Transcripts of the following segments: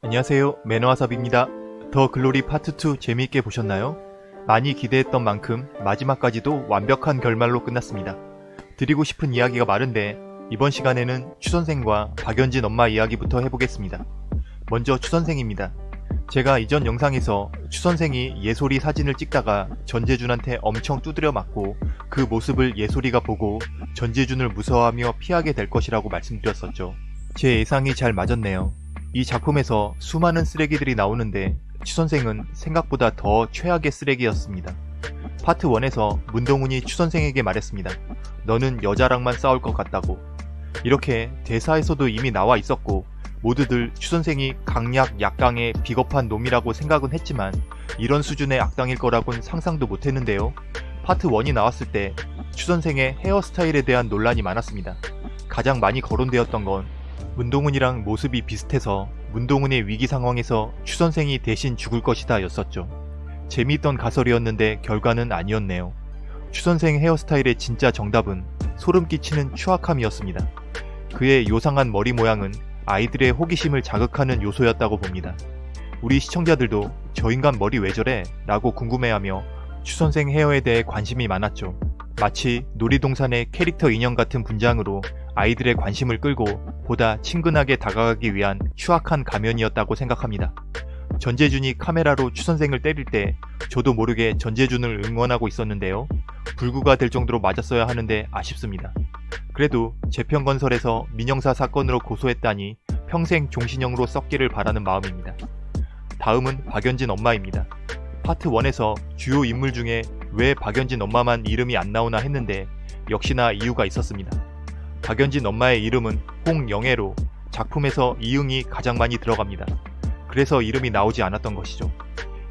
안녕하세요 매너와삽입니다. 더 글로리 파트 2 재미있게 보셨나요? 많이 기대했던 만큼 마지막까지도 완벽한 결말로 끝났습니다. 드리고 싶은 이야기가 많은데 이번 시간에는 추선생과 박연진 엄마 이야기부터 해보겠습니다. 먼저 추선생입니다. 제가 이전 영상에서 추선생이 예솔이 사진을 찍다가 전재준한테 엄청 두드려 맞고 그 모습을 예솔이가 보고 전재준을 무서워하며 피하게 될 것이라고 말씀드렸었죠. 제 예상이 잘 맞았네요. 이 작품에서 수많은 쓰레기들이 나오는데 추선생은 생각보다 더 최악의 쓰레기였습니다. 파트 1에서 문동훈이 추선생에게 말했습니다. 너는 여자랑만 싸울 것 같다고. 이렇게 대사에서도 이미 나와 있었고 모두들 추선생이 강약 약강의 비겁한 놈이라고 생각은 했지만 이런 수준의 악당일 거라곤 상상도 못했는데요. 파트 1이 나왔을 때 추선생의 헤어스타일에 대한 논란이 많았습니다. 가장 많이 거론되었던 건 문동훈이랑 모습이 비슷해서 문동훈의 위기 상황에서 추선생이 대신 죽을 것이다 였었죠. 재미있던 가설이었는데 결과는 아니었네요. 추선생 헤어스타일의 진짜 정답은 소름 끼치는 추악함이었습니다. 그의 요상한 머리 모양은 아이들의 호기심을 자극하는 요소였다고 봅니다. 우리 시청자들도 저 인간 머리 왜 저래? 라고 궁금해하며 추선생 헤어에 대해 관심이 많았죠. 마치 놀이동산의 캐릭터 인형 같은 분장으로 아이들의 관심을 끌고 보다 친근하게 다가가기 위한 추악한 가면이었다고 생각합니다. 전재준이 카메라로 추선생을 때릴 때 저도 모르게 전재준을 응원하고 있었는데요. 불구가 될 정도로 맞았어야 하는데 아쉽습니다. 그래도 재평건설에서 민영사 사건으로 고소했다니 평생 종신형으로 썩기를 바라는 마음입니다. 다음은 박연진 엄마입니다. 파트 1에서 주요 인물 중에 왜 박연진 엄마만 이름이 안 나오나 했는데 역시나 이유가 있었습니다. 박연진 엄마의 이름은 홍영애로 작품에서 이응이 가장 많이 들어갑니다. 그래서 이름이 나오지 않았던 것이죠.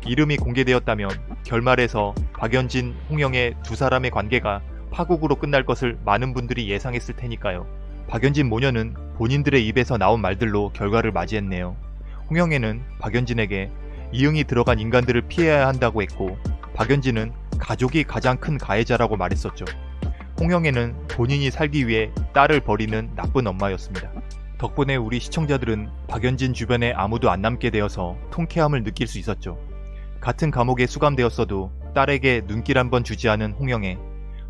이름이 공개되었다면 결말에서 박연진, 홍영애 두 사람의 관계가 파국으로 끝날 것을 많은 분들이 예상했을 테니까요. 박연진 모녀는 본인들의 입에서 나온 말들로 결과를 맞이했네요. 홍영애는 박연진에게 이응이 들어간 인간들을 피해야 한다고 했고 박연진은 가족이 가장 큰 가해자라고 말했었죠. 홍영애는 본인이 살기 위해 딸을 버리는 나쁜 엄마였습니다. 덕분에 우리 시청자들은 박연진 주변에 아무도 안 남게 되어서 통쾌함을 느낄 수 있었죠. 같은 감옥에 수감되었어도 딸에게 눈길 한번 주지 않은 홍영애.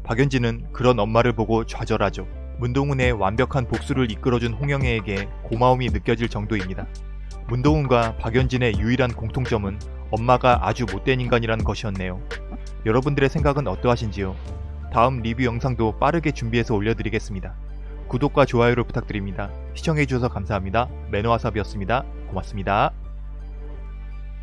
박연진은 그런 엄마를 보고 좌절하죠. 문동훈의 완벽한 복수를 이끌어준 홍영애에게 고마움이 느껴질 정도입니다. 문동훈과 박연진의 유일한 공통점은 엄마가 아주 못된 인간이라는 것이었네요. 여러분들의 생각은 어떠하신지요? 다음 리뷰 영상도 빠르게 준비해서 올려드리겠습니다. 구독과 좋아요를 부탁드립니다. 시청해주셔서 감사합니다. 매너와삽이었습니다. 고맙습니다.